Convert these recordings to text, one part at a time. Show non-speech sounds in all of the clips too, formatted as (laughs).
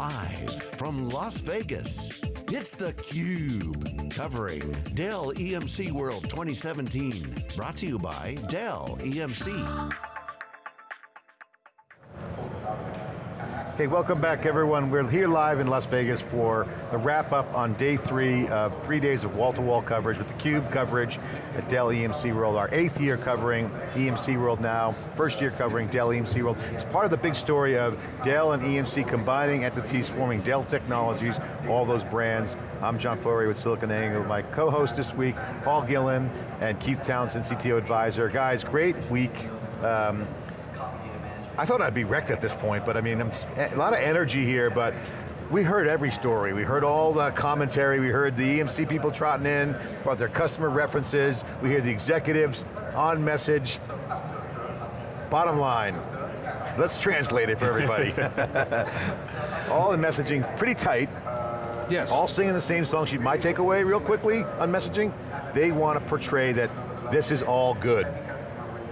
Live from Las Vegas, it's theCUBE. Covering Dell EMC World 2017. Brought to you by Dell EMC. Okay, welcome back everyone. We're here live in Las Vegas for the wrap up on day three of three days of wall-to-wall -wall coverage with theCUBE coverage at Dell EMC World. Our eighth year covering EMC World now, first year covering Dell EMC World. It's part of the big story of Dell and EMC combining entities, forming Dell Technologies, all those brands. I'm John Furrier with SiliconANGLE. My co-host this week, Paul Gillin and Keith Townsend, CTO Advisor. Guys, great week. Um, I thought I'd be wrecked at this point, but I mean, a lot of energy here, but we heard every story. We heard all the commentary. We heard the EMC people trotting in about their customer references. We hear the executives on message. Bottom line, let's translate it for everybody. (laughs) (laughs) all the messaging, pretty tight. Yes. All singing the same song sheet. My takeaway real quickly on messaging, they want to portray that this is all good.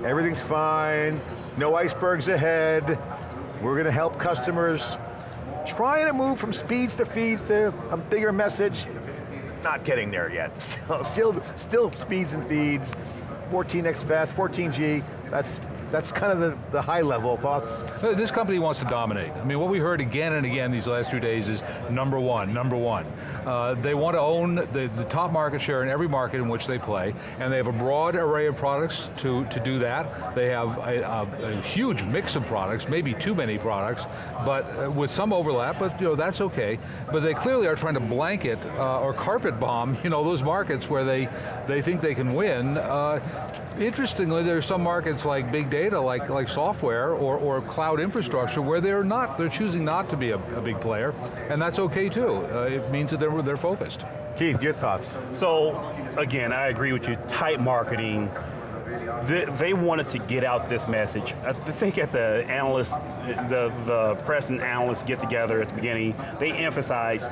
Everything's fine, no icebergs ahead. We're going to help customers trying to move from speeds to feeds to a bigger message. Not getting there yet. (laughs) Still, still, still speeds and feeds. 14x fast, 14G, that's that's kind of the, the high level thoughts. This company wants to dominate. I mean, what we heard again and again these last few days is number one, number one. Uh, they want to own the, the, top market share in every market in which they play, and they have a broad array of products to, to do that. They have a, a, a huge mix of products, maybe too many products, but uh, with some overlap, but you know, that's okay. But they clearly are trying to blanket uh, or carpet bomb (laughs) you know, those markets where they, they think they can win. Uh, interestingly, there's some markets like big data data like, like software or, or cloud infrastructure where they're not, they're choosing not to be a, a big player, and that's okay too. Uh, it means that they're, they're focused. Keith, your thoughts? So, again, I agree with you, tight marketing, they, wanted to get out this message. I think at the analyst, the, the press and analysts get together at the beginning, they emphasized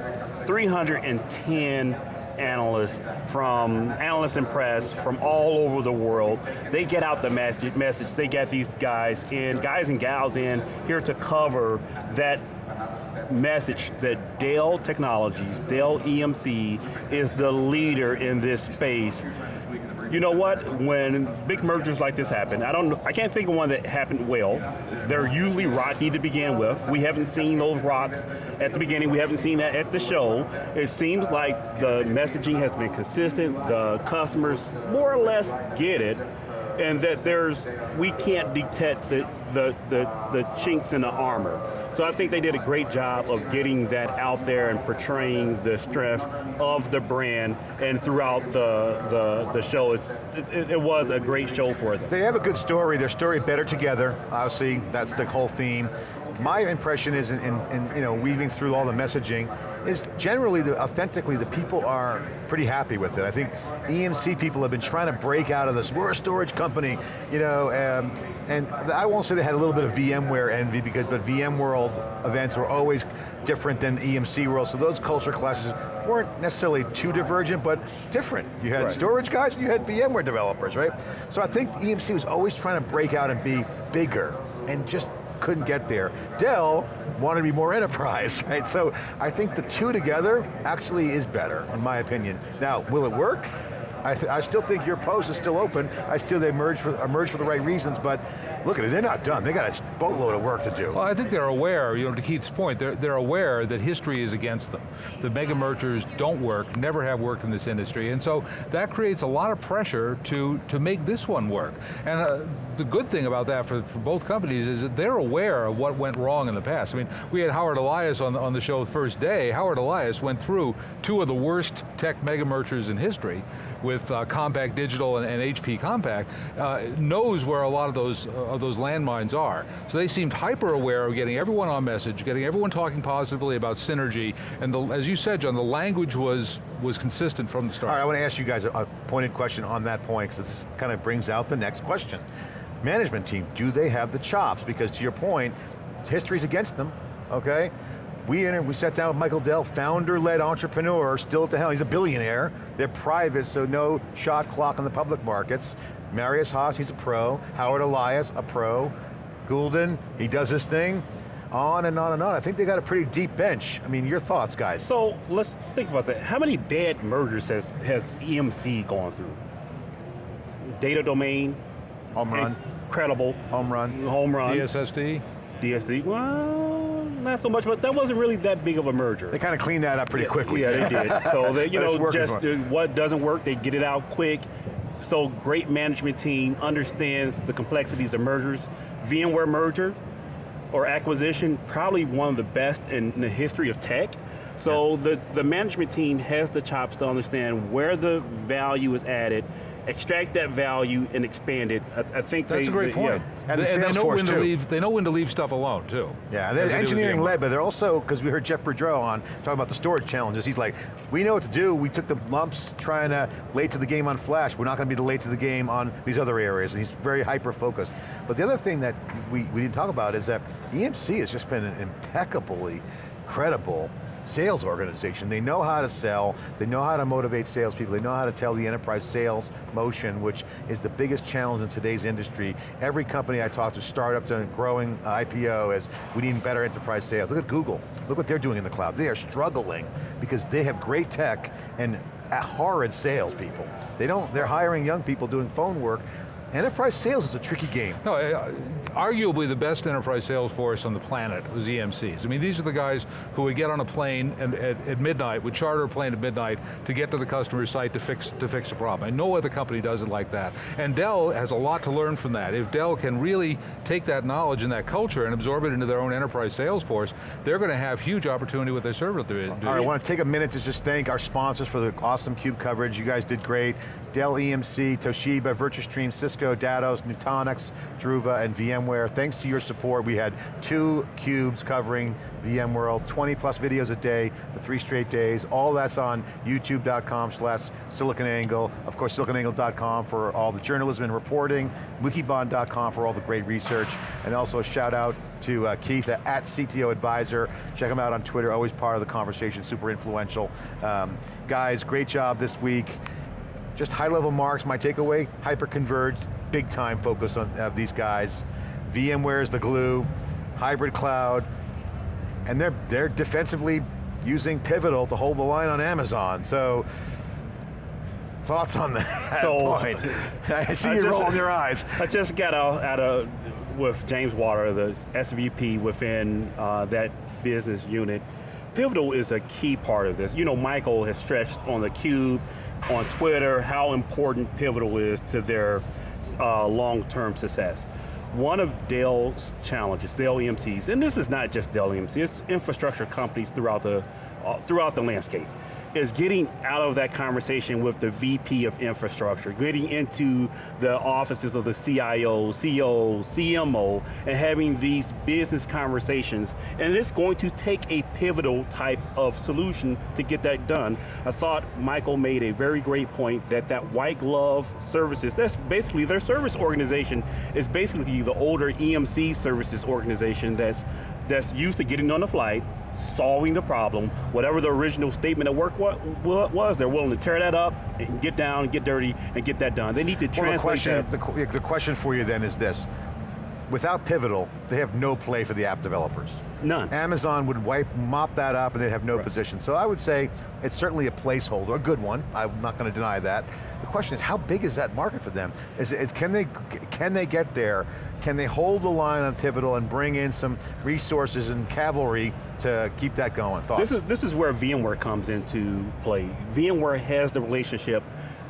310 analysts, from analysts and press from all over the world. They get out the message, they get these guys in, guys and gals in here to cover that message that Dell Technologies, Dell EMC, is the leader in this space you know what, when big mergers like this happen, I don't, I can't think of one that happened well. They're usually rocky to begin with. We haven't seen those rocks at the beginning, we haven't seen that at the show. It seems like the messaging has been consistent, the customers more or less get it, and that there's, we can't detect the, the, the, the chinks in the armor. So I think they did a great job of getting that out there and portraying the strength of the brand and throughout the, the, the show, it, it, was a great show for them. They have a good story, their story better together, obviously, that's the whole theme. My impression is in, in, in you know, weaving through all the messaging, is generally, the, authentically, the people are pretty happy with it. I think EMC people have been trying to break out of this, we're a storage company, you know, um, and I won't say they had a little bit of VMware envy, because but VMworld events were always different than EMC World, so those culture clashes weren't necessarily too divergent, but different. You had right. storage guys and you had VMware developers, right? So I think EMC was always trying to break out and be bigger, and just couldn't get there. Dell wanted to be more enterprise, (laughs) right? So I think the two together actually is better, in my opinion. Now, will it work? I, I still think your post is still open. I still they emerge for, emerge for the right reasons, but look at it, they're not done. They got a boatload of work to do. Well, I think they're aware, you know, to Keith's point, they're, they're aware that history is against them. The mega mergers don't work, never have worked in this industry, and so that creates a lot of pressure to, to make this one work. And uh, the good thing about that for, for both companies is that they're aware of what went wrong in the past. I mean, we had Howard Elias on the, on the show the first day. Howard Elias went through two of the worst tech mega mergers in history with uh, Compaq Digital and, and HP Compaq, uh, knows where a lot of those, uh, of those landmines are. So they seemed hyper aware of getting everyone on message, getting everyone talking positively about synergy, and the, as you said, John, the language was, was consistent from the start. All right, I want to ask you guys a, a pointed question on that point, because this kind of brings out the next question. Management team, do they have the chops? Because to your point, history's against them, okay? We, we sat down with Michael Dell, founder-led entrepreneur, still at the helm, he's a billionaire. They're private, so no shot clock on the public markets. Marius Haas, he's a pro. Howard Elias, a pro. Goulden, he does his thing. On and on and on. I think they got a pretty deep bench. I mean, your thoughts, guys? So let's think about that. How many bad mergers has, has EMC gone through? Data domain, Home run, incredible, home run. home run, DSSD? DSD, well, not so much, but that wasn't really that big of a merger. They kind of cleaned that up pretty quickly. Yeah, they did. (laughs) So they, you know, just for 'em. uh, what doesn't work, they get it out quick. So great management team understands the complexities of mergers. VMware merger or acquisition, probably one of the best in the history of tech. So the, the management team has the chops to understand where the value is added, extract that value and expand it. I, I think That's they, a great they- yeah. point. And the they know Salesforce, when to leave. They know when to leave stuff alone too. Yeah, As they're they do with engineering VMware. led, but they're also, because we heard Jeff Boudreau on talking about the storage challenges, he's like, we know what to do, we took the lumps trying to late to the game on flash, we're not going to be the late to the game on these other areas, and he's very hyper-focused. But the other thing that we, we didn't talk about is that EMC has just been impeccably credible sales organization. They know how to sell, they know how to motivate salespeople, they know how to tell the enterprise sales motion, which is the biggest challenge in today's industry. Every company I talk to, startup to growing uh, IPO, is we need better enterprise sales. Look at Google, look what they're doing in the cloud. They are struggling because they have great tech and horrid salespeople. They don't, they're hiring young people doing phone work. Enterprise sales is a tricky game. No, arguably the best enterprise sales force on the planet was EMCs. I mean, these are the guys who would get on a plane and, at, at midnight, would charter a plane at midnight to get to the customer's site to fix, to fix a problem. And no other company does it like that. And Dell has a lot to learn from that. If Dell can really take that knowledge and that culture and absorb it into their own enterprise sales force, they're going to have huge opportunity with their server division. All right, I want to take a minute to just thank our sponsors for the awesome CUBE coverage. You guys did great. Dell EMC, Toshiba, VirtuStream, Cisco, Datos, Nutanix, Druva, and VMware. Thanks to your support, we had two CUBEs covering VMworld, 20 plus videos a day for three straight days. All that's on youtube.com slash siliconangle. Of course, siliconangle.com for all the journalism and reporting, wikibon.com for all the great research, and also a shout out to uh, Keith at CTO Advisor. Check him out on Twitter, always part of the conversation, super influential. Um, guys, great job this week. Just high level marks, my takeaway, hyper-converged, big time focus on uh, these guys. VMware is the glue, hybrid cloud, and they're, they're defensively using Pivotal to hold the line on Amazon, so thoughts on that (laughs) So- point? (laughs) I see I you just- rolling your eyes. (laughs) I just got out, out of with James Watters, the SVP within uh, that business unit. Pivotal is a key part of this. You know, Michael has stretched on the cube, on Twitter, how important Pivotal is to their uh, long-term success. One of Dell's challenges, Dell EMCs, and this is not just Dell EMC, it's infrastructure companies throughout the uh, throughout the landscape is getting out of that conversation with the VP of infrastructure, getting into the offices of the CIO, CEO, CMO, and having these business conversations. And it's going to take a pivotal type of solution to get that done. I thought Michael made a very great point that that white glove services, that's basically their service organization is basically the older EMC services organization that's that's used to getting on the flight, solving the problem, whatever the original statement of work wa- wa- was, they're willing to tear that up and get down, and get dirty, and get that done. They need to Well, translate the question, that. the, the question for you then is this. Without Pivotal, they have no play for the app developers. None. Amazon would wipe, mop that up and they'd have no Right. position. So I would say it's certainly a placeholder, a good one. I'm not going to deny that. The question is, how big is that market for them? Is, it, can, they, can they get there? Can they hold the line on Pivotal and bring in some resources and cavalry to keep that going? Thoughts? This is this is where VMware comes into play. VMware has the relationship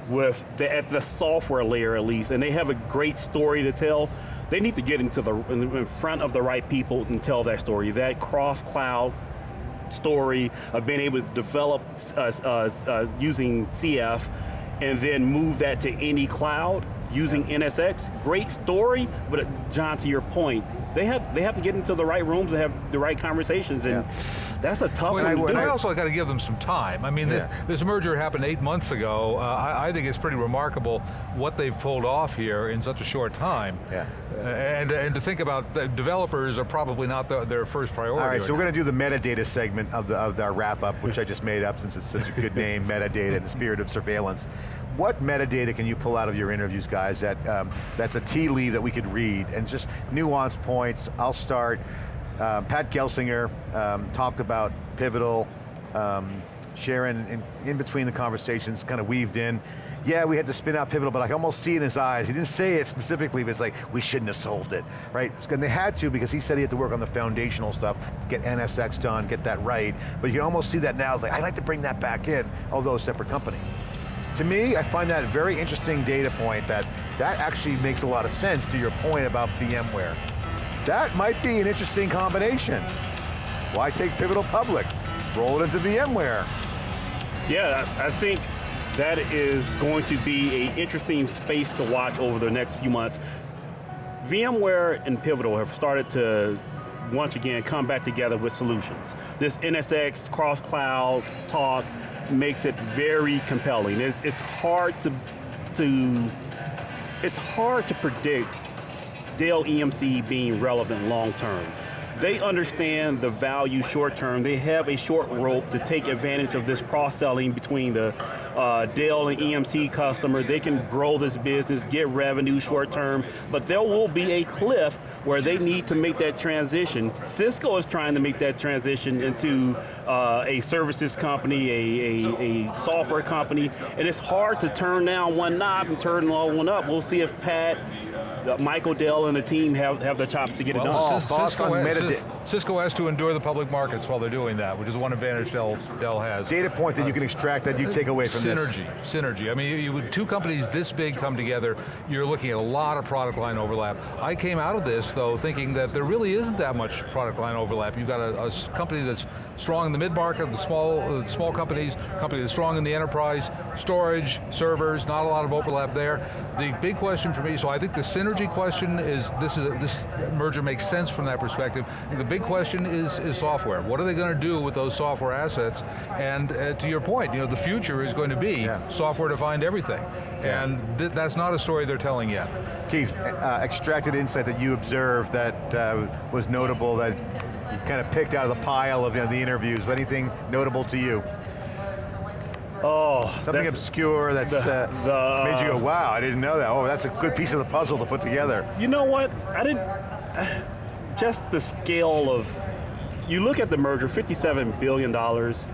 with the, at the software layer at least, and they have a great story to tell. They need to get into the in front of the right people and tell that story. That cross cloud story of being able to develop uh, uh, uh, using CF and then move that to any cloud using NSX. Great story, but uh, John, to your point, they have they have to get into the right rooms and have the right conversations, and that's a tough Well, one to but do. I also got to give them some time. I mean, Yeah. this, this merger happened eight months ago. Uh, I, I think it's pretty remarkable what they've pulled off here in such a short time. Yeah. Uh, and, and to think about the developers are probably not the, their first priority. All right, so right we're going to do the metadata segment of, the, of our wrap up, which I just made up since it's such a good (laughs) name, metadata in the spirit of surveillance. What metadata can you pull out of your interviews, guys, that, um, that's a tea leaf that we could read, and just nuance points, I'll start. uh, Pat Gelsinger um, talked about Pivotal, um, Sharon, in, in between the conversations, kind of weaved in, yeah, we had to spin out Pivotal, but I can almost see in his eyes, he didn't say it specifically, but it's like, we shouldn't have sold it, right? And they had to because he said he had to work on the foundational stuff, get NSX done, get that right, but you can almost see that now, it's like, I'd like to bring that back in, although a separate company. To me, I find that a very interesting data point that that actually makes a lot of sense to your point about VMware. That might be an interesting combination. Why take Pivotal public? Roll it into VMware. Yeah, I think that is going to be an interesting space to watch over the next few months. VMware and Pivotal have started to once again come back together with solutions. This NSX cross-cloud talk makes it very compelling. It's, it's hard to, to, it's hard to predict Dell EMC being relevant long term. They understand the value short term. They have a short rope to take advantage of this cross-selling between the uh, Dell and EMC customer. They can grow this business, get revenue short term, but there will be a cliff where they need to make that transition. Cisco is trying to make that transition into uh, a services company, a, a, a, software company, and it's hard to turn down one knob and turn all one up. We'll see if Pat Michael Dell and the team have, have the chops to get well, it done. Oh, Cisco, has, Cisco has to endure the public markets while they're doing that, which is one advantage Dell, Dell has. Data point that uh, you can extract that you take away from synergy, this. Synergy, I mean, you, you, two companies this big come together, you're looking at a lot of product line overlap. I came out of this, though, thinking that there really isn't that much product line overlap. You've got a, a company that's strong in the mid-market, the small, uh, small companies, company that's strong in the enterprise, storage, servers, not a lot of overlap there. The big question for me, so I think the synergy question is, this is a, this merger makes sense from that perspective. The big question is, is software. What are they going to do with those software assets? And uh, to your point, you know, the future is going to be yeah. software-defined everything. Yeah. And th that's not a story they're telling yet. Keith, uh, extracted insight that you observed that uh, was notable that you kind of picked out of the pile of you know, the interviews. Anything notable to you? Oh, something obscure that's the, uh, the, made you go, wow, I didn't know that. Oh, that's a good piece of the puzzle to put together. You know what? I didn't. Just the scale of. You look at the merger, fifty-seven billion dollars,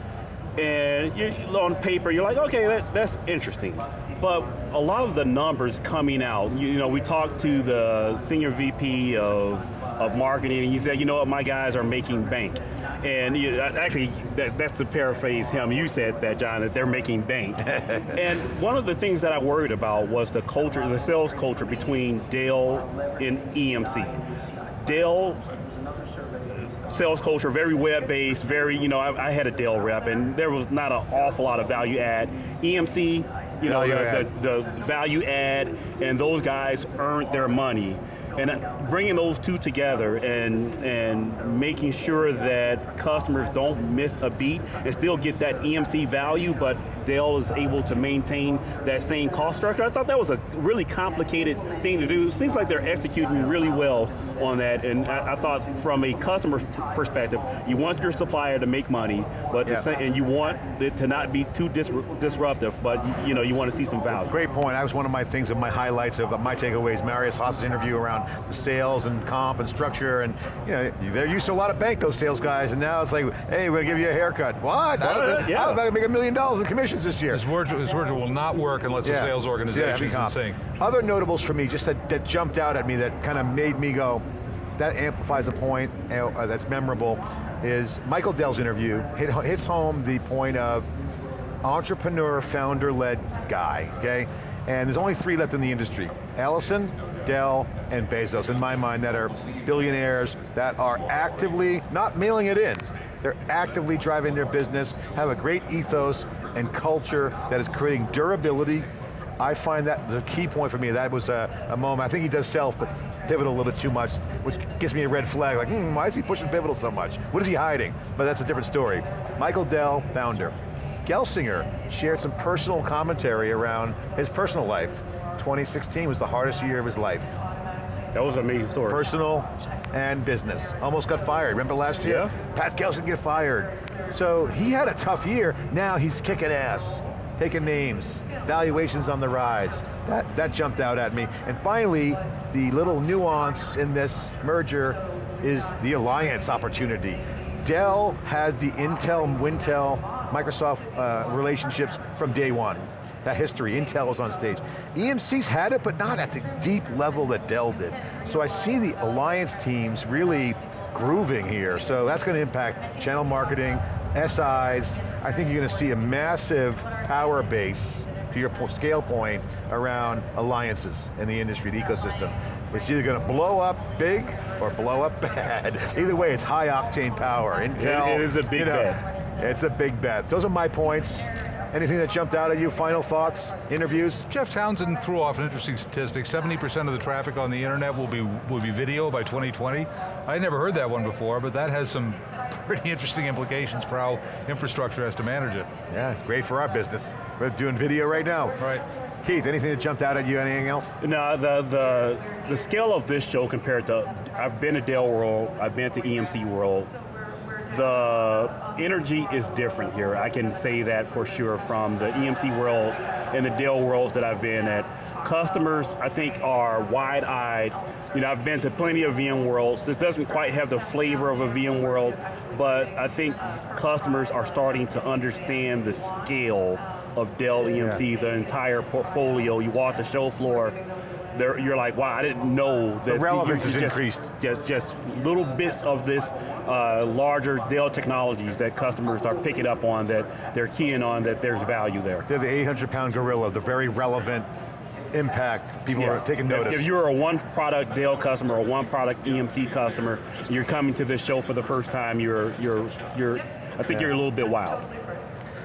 and you, on paper, you're like, okay, that, that's interesting. But a lot of the numbers coming out, you, you know, we talked to the senior VP of of marketing, and he said, you know what, my guys are making bank. And you, uh, actually, that, that's to paraphrase him, you said that, John, that they're making bank. (laughs) and one of the things that I worried about was the culture, the sales culture between Dell and EMC. Dell sales culture, very web-based, very, you know, I, I, had a Dell rep and there was not an awful lot of value add. EMC, you know, the, the, the, value add and those guys earned their money and bringing those two together and and making sure that customers don't miss a beat and still get that EMC value, but Dell is able to maintain that same cost structure. I thought that was a really complicated thing to do. It seems like they're executing really well on that, and I, I thought from a customer perspective, you want your supplier to make money, but yeah. say, and you want it to not be too dis disruptive, but you, you, know you want to see some value. Great point. That was one of my things of my highlights of uh, my takeaways. Marius Haas's interview around the sales and comp and structure, and you know they're used to a lot of bank those sales guys, and now it's like, hey, we're going to give you a haircut. What? Well, uh, yeah. How about to make a million dollars in commissions this year? This merger, this merger will not work unless yeah. the sales organization yeah, is in. Other notables for me, just that, that jumped out at me, that kind of made me go, that amplifies a point uh, that's memorable, is Michael Dell's interview hit, hits home the point of entrepreneur, founder-led guy, okay? And there's only three left in the industry. Ellison, Dell, and Bezos, in my mind, that are billionaires that are actively, not mailing it in, they're actively driving their business, have a great ethos and culture that is creating durability. I find that the key point for me, that was a, a moment, I think he does self Pivotal a little bit too much, which gives me a red flag, like, hmm, why is he pushing Pivotal so much? What is he hiding? But that's a different story. Michael Dell, founder. Gelsinger shared some personal commentary around his personal life. 2016 was the hardest year of his life. That was an amazing story. Personal and business. Almost got fired, remember last year? Yeah. Pat Gelsinger get fired. So he had a tough year, now he's kicking ass, taking names, valuations on the rise. That, that jumped out at me. And finally, the little nuance in this merger is the alliance opportunity. Dell had the Intel, Wintel, Microsoft uh, relationships from day one. That history, Intel was on stage. EMC's had it, but not at the deep level that Dell did. So I see the alliance teams really grooving here. So that's going to impact channel marketing, SIs. I think you're going to see a massive power base to your scale point around alliances in the industry, the ecosystem. It's either going to blow up big or blow up (laughs) bad. Either way, it's high octane power. Intel. it, it is a big you know, bet. It's a big bet. Those are my points. Anything that jumped out at you, final thoughts, interviews? Jeff Townsend threw off an interesting statistic. 70% of the traffic on the internet will be, will be video by 2020. I never heard that one before, but that has some pretty interesting implications for how infrastructure has to manage it. Yeah, it's great for our business. We're doing video right now. Right. Keith, anything that jumped out at you, anything else? No, the, the, the scale of this show compared to, I've been to Dell World, I've been to EMC World, the energy is different here. I can say that for sure from the EMC worlds and the Dell worlds that I've been at. Customers, I think, are wide-eyed. You know, I've been to plenty of VM worlds. This doesn't quite have the flavor of a VM world, but I think customers are starting to understand the scale of Dell EMC, yeah. the entire portfolio. You walk the show floor, you're like, wow, I didn't know that the relevance is increased. Just, just little bits of this uh, larger Dell technologies that customers are picking up on, that they're keying on, that there's value there. They're the 800 pound gorilla, the very relevant impact, people yeah. are taking notice. If, if you're a one product Dell customer or one product EMC customer, you're coming to this show for the first time, you're, you're, you're I think yeah. you're a little bit wild.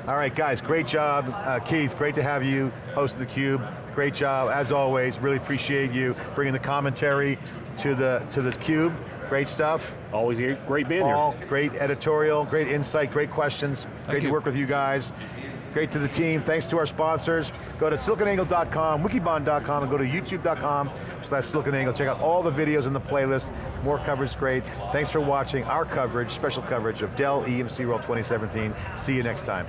All right, guys, great job. Uh, Keith, great to have you host of theCUBE. Great job, as always. Really appreciate you bringing the commentary to the to the cube. Great stuff. Always great being Paul, here. Great editorial, great insight, great questions. Thank great you. to work with you guys. Great to the team, thanks to our sponsors. Go to siliconangle.com, wikibon.com, and go to youtube.com slash siliconangle. Check out all the videos in the playlist. More coverage great. Thanks for watching our coverage, special coverage of Dell EMC World 2017. See you next time.